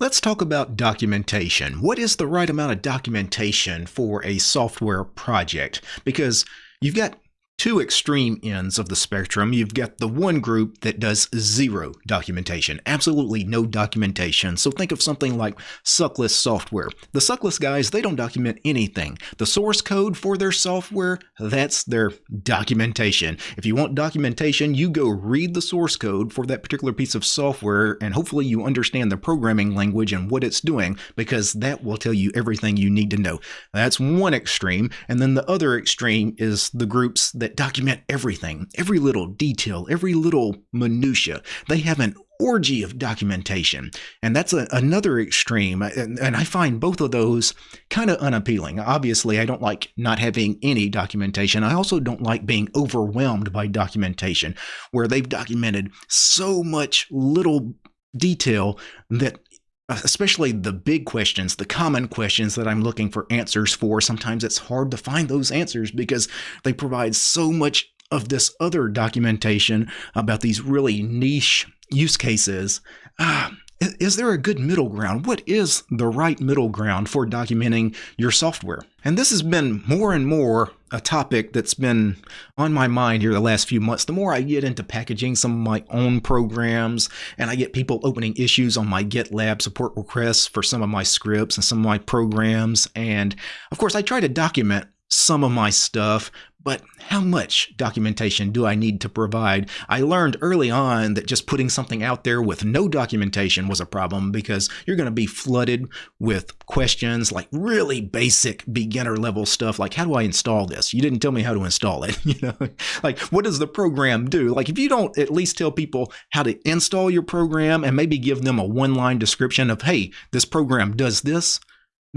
Let's talk about documentation. What is the right amount of documentation for a software project? Because you've got two extreme ends of the spectrum. You've got the one group that does zero documentation, absolutely no documentation. So think of something like Suckless software. The Suckless guys, they don't document anything. The source code for their software, that's their documentation. If you want documentation, you go read the source code for that particular piece of software and hopefully you understand the programming language and what it's doing because that will tell you everything you need to know. That's one extreme. And then the other extreme is the groups that that document everything, every little detail, every little minutia. They have an orgy of documentation. And that's a, another extreme. Uh, and, and, I find both of those kind of unappealing. Obviously, I don't like not having any documentation. I also don't like being overwhelmed by documentation where they've documented so much little detail that especially the big questions, the common questions that I'm looking for answers for, sometimes it's hard to find those answers because they provide so much of this other documentation about these really niche use cases. Ah, is there a good middle ground? What is the right middle ground for documenting your software? And this has been more and more a topic that's been on my mind here the last few months. The more I get into packaging some of my own programs and I get people opening issues on my GitLab support requests for some of my scripts and some of my programs. And of course, I try to document some of my stuff, but how much documentation do I need to provide? I learned early on that just putting something out there with no documentation was a problem because you're going to be flooded with questions like really basic beginner level stuff like how do I install this? You didn't tell me how to install it, you know? like what does the program do? Like if you don't at least tell people how to install your program and maybe give them a one-line description of hey, this program does this,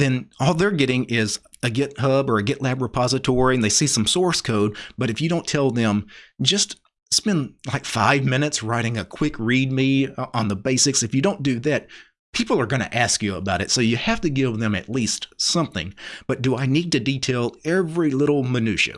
then all they're getting is a GitHub or a GitLab repository and they see some source code. But if you don't tell them, just spend like five minutes writing a quick README uh, on the basics. If you don't do that, people are going to ask you about it. So you have to give them at least something. But do I need to detail every little minutia?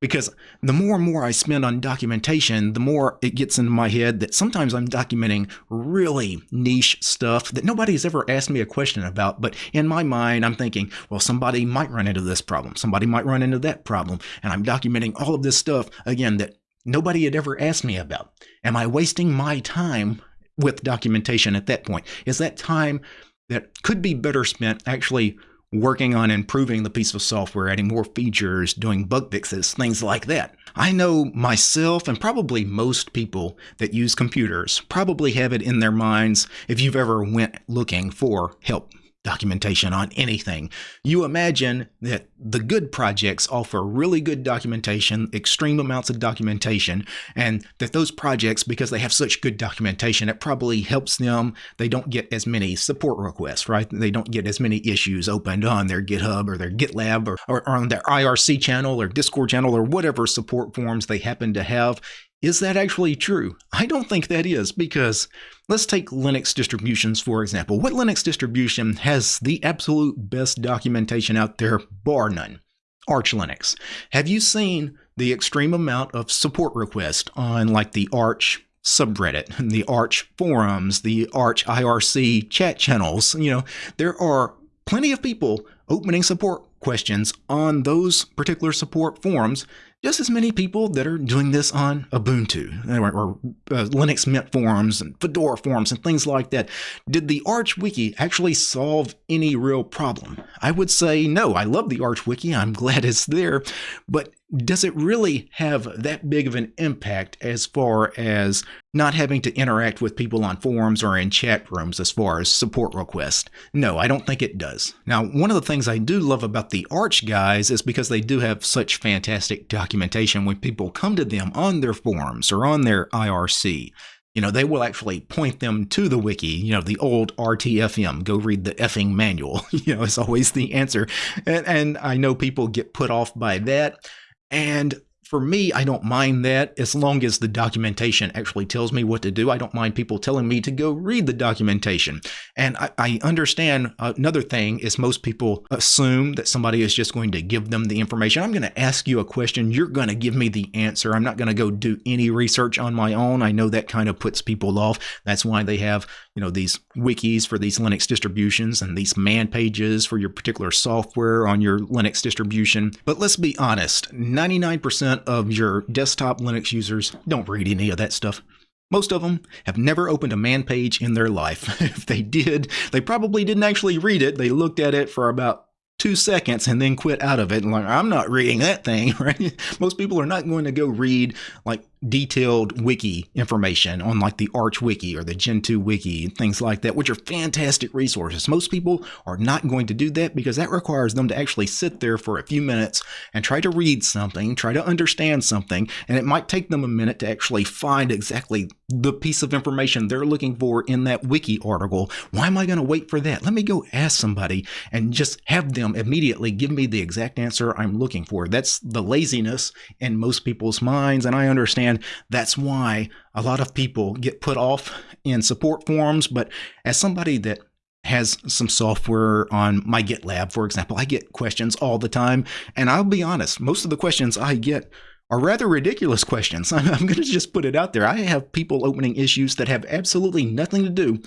Because the more and more I spend on documentation, the more it gets into my head that sometimes I'm documenting really niche stuff that nobody's ever asked me a question about. But in my mind, I'm thinking, well, somebody might run into this problem. Somebody might run into that problem. And I'm documenting all of this stuff, again, that nobody had ever asked me about. Am I wasting my time with documentation at that point? Is that time that could be better spent actually working on improving the piece of software, adding more features, doing bug fixes, things like that. I know myself and probably most people that use computers probably have it in their minds if you've ever went looking for help documentation on anything. You imagine that the good projects offer really good documentation, extreme amounts of documentation, and that those projects, because they have such good documentation, it probably helps them. They don't get as many support requests, right? They don't get as many issues opened on their GitHub or their GitLab or, or on their IRC channel or Discord channel or whatever support forms they happen to have. Is that actually true? I don't think that is because let's take Linux distributions for example. What Linux distribution has the absolute best documentation out there, bar none? Arch Linux. Have you seen the extreme amount of support requests on like the Arch subreddit, the Arch forums, the Arch IRC chat channels? You know, there are plenty of people opening support questions on those particular support forums just as many people that are doing this on Ubuntu or, or uh, Linux Mint forums and Fedora forums and things like that. Did the Arch Wiki actually solve any real problem? I would say no. I love the Arch Wiki. I'm glad it's there. But does it really have that big of an impact as far as not having to interact with people on forums or in chat rooms as far as support requests? No, I don't think it does. Now, one of the things I do love about the Arch guys is because they do have such fantastic documentation when people come to them on their forums or on their IRC you know, they will actually point them to the wiki, you know, the old RTFM, go read the effing manual, you know, it's always the answer. And, and I know people get put off by that. And for me, I don't mind that as long as the documentation actually tells me what to do. I don't mind people telling me to go read the documentation. And I, I, understand uh, another thing is most people assume that somebody is just going to give them the information. I'm going to ask you a question. You're going to give me the answer. I'm not going to go do any research on my own. I know that kind of puts people off. That's why they have, you know, these wikis for these Linux distributions and these man pages for your particular software on your Linux distribution. But let's be honest, 99% of your desktop Linux users don't read any of that stuff. Most of them have never opened a man page in their life. if they did, they probably didn't actually read it. They looked at it for about two seconds and then quit out of it and like i'm not reading that thing right most people are not going to go read like detailed wiki information on like the arch wiki or the gentoo wiki and things like that which are fantastic resources. Most people are not going to do that because that requires them to actually sit there for a few minutes and try to read something try to understand something and it might take them a minute to actually find exactly the piece of information they're looking for in that wiki article. Why am i going to wait for that? Let me go ask somebody and just have them immediately give me the exact answer i'm looking for. That's the laziness in most people's minds and i understand and that's why a lot of people get put off in support forums. But as somebody that has some software on my GitLab, for example, I get questions all the time. And I'll be honest, most of the questions I get are rather ridiculous questions. I'm, going to just put it out there. I have people opening issues that have absolutely nothing to do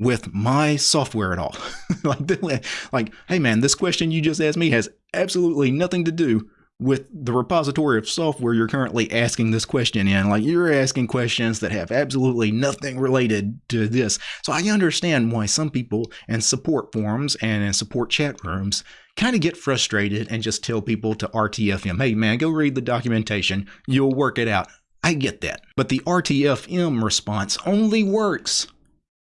with my software at all. like, like, hey man, this question you just asked me has absolutely nothing to do with the repository of software you're currently asking this question in. Like you're asking questions that have absolutely nothing related to this. So I understand why some people in support forums and in support chat rooms kind of get frustrated and just tell people to RTFM, hey man, go read the documentation, you'll work it out. I get that. But the RTFM response only works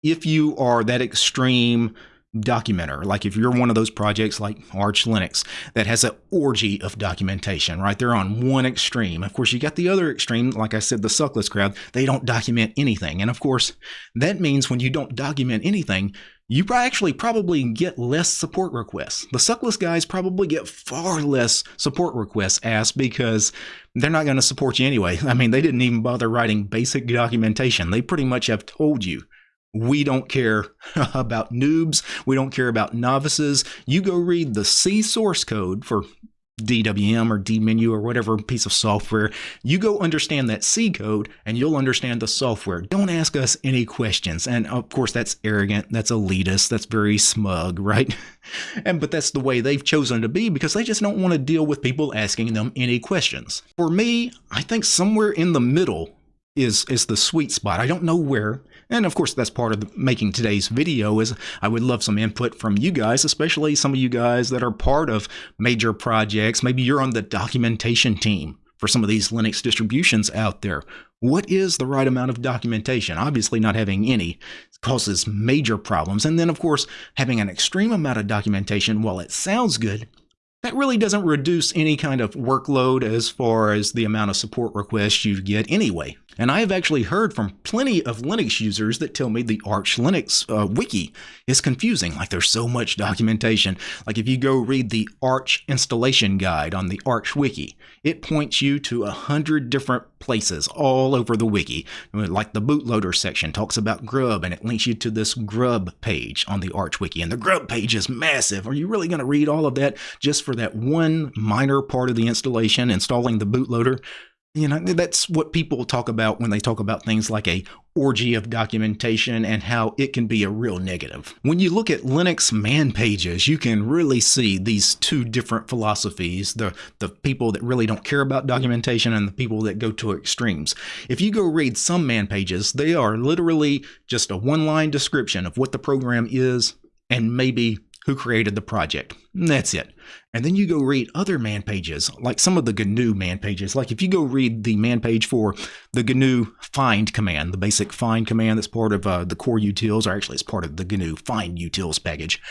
if you are that extreme documenter. Like if you're one of those projects like Arch Linux that has an orgy of documentation, right? They're on one extreme. Of course, you got the other extreme, like I said, the suckless crowd. They don't document anything. And of course, that means when you don't document anything, you actually probably get less support requests. The suckless guys probably get far less support requests asked because they're not going to support you anyway. I mean, they didn't even bother writing basic documentation. They pretty much have told you we don't care about noobs. We don't care about novices. You go read the C source code for DWM or dmenu or whatever piece of software. You go understand that C code and you'll understand the software. Don't ask us any questions. And of course, that's arrogant. That's elitist. That's very smug, right? and but that's the way they've chosen to be because they just don't want to deal with people asking them any questions. For me, I think somewhere in the middle is is the sweet spot. I don't know where. And of course, that's part of the, making today's video is I would love some input from you guys, especially some of you guys that are part of major projects. Maybe you're on the documentation team for some of these Linux distributions out there. What is the right amount of documentation? Obviously, not having any causes major problems. And then, of course, having an extreme amount of documentation, while it sounds good, that really doesn't reduce any kind of workload as far as the amount of support requests you get anyway. And I have actually heard from plenty of Linux users that tell me the Arch Linux uh, wiki is confusing. Like there's so much documentation. Like if you go read the Arch installation guide on the Arch wiki, it points you to a hundred different places all over the wiki. Like the bootloader section talks about Grub and it links you to this Grub page on the Arch wiki. And the Grub page is massive. Are you really going to read all of that just for that one minor part of the installation, installing the bootloader? You know, that's what people talk about when they talk about things like a orgy of documentation and how it can be a real negative. When you look at Linux man pages, you can really see these two different philosophies, the, the people that really don't care about documentation and the people that go to extremes. If you go read some man pages, they are literally just a one-line description of what the program is and maybe who created the project. That's it. And then you go read other man pages, like some of the GNU man pages. Like if you go read the man page for the GNU find command, the basic find command that's part of uh, the core utils, or actually it's part of the GNU find utils package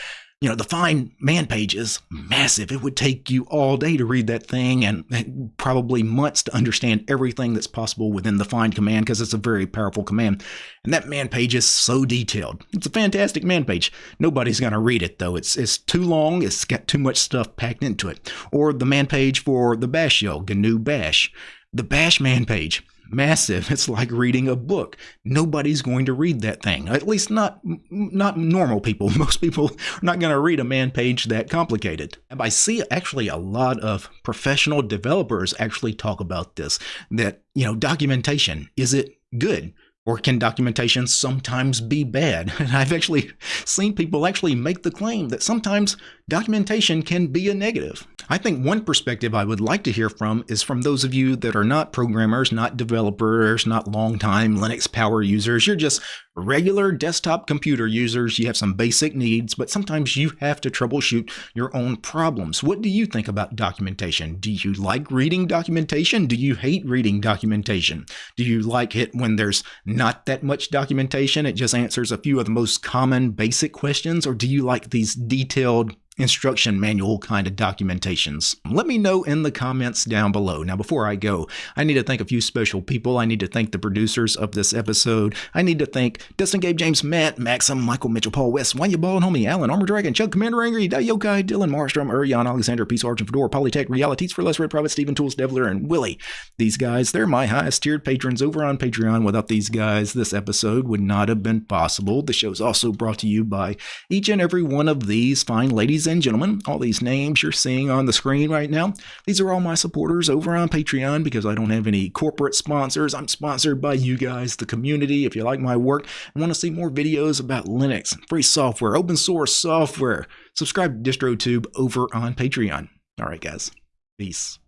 you know, the find man page is massive. It would take you all day to read that thing and probably months to understand everything that's possible within the find command because it's a very powerful command. And that man page is so detailed. It's a fantastic man page. Nobody's going to read it though. It's it's too long. It's got too much stuff packed into it. Or the man page for the bash shell, GNU bash. The Bash man page, massive. It's like reading a book. Nobody's going to read that thing. At least not not normal people. Most people are not going to read a man page that complicated. And I see actually a lot of professional developers actually talk about this that, you know, documentation is it good? Or can documentation sometimes be bad? And I've actually seen people actually make the claim that sometimes documentation can be a negative. I think one perspective I would like to hear from is from those of you that are not programmers, not developers, not long-time Linux power users. You're just regular desktop computer users. You have some basic needs, but sometimes you have to troubleshoot your own problems. What do you think about documentation? Do you like reading documentation? Do you hate reading documentation? Do you like it when there's not that much documentation? It just answers a few of the most common basic questions, or do you like these detailed instruction manual kind of documentations? Let me know in the comments down below. Now, before I go, I need to thank a few special people. I need to thank the producers of this episode. I need to thank Dustin, Gabe, James, Matt, Maxim, Michael, Mitchell, Paul, West, Wanya Ball, Homie, Alan, Armor Dragon, Chuck, Commander Angry, Dai Yokai, Dylan, Marstrom, Urian, Alexander, Peace Argent, Fedora, Polytech, Realities for Less Red Private, Stephen Tools, Devler, and Willie. These guys, they're my highest tiered patrons over on Patreon. Without these guys, this episode would not have been possible. The show is also brought to you by each and every one of these fine ladies and gentlemen. All these names you're seeing on the screen right now, these are all my supporters over on Patreon because I don't have any corporate sponsors. I'm sponsored by you guys, the community. If you like my work and want to see more videos about Linux, free software, open source software, subscribe to DistroTube over on Patreon. All right, guys. Peace.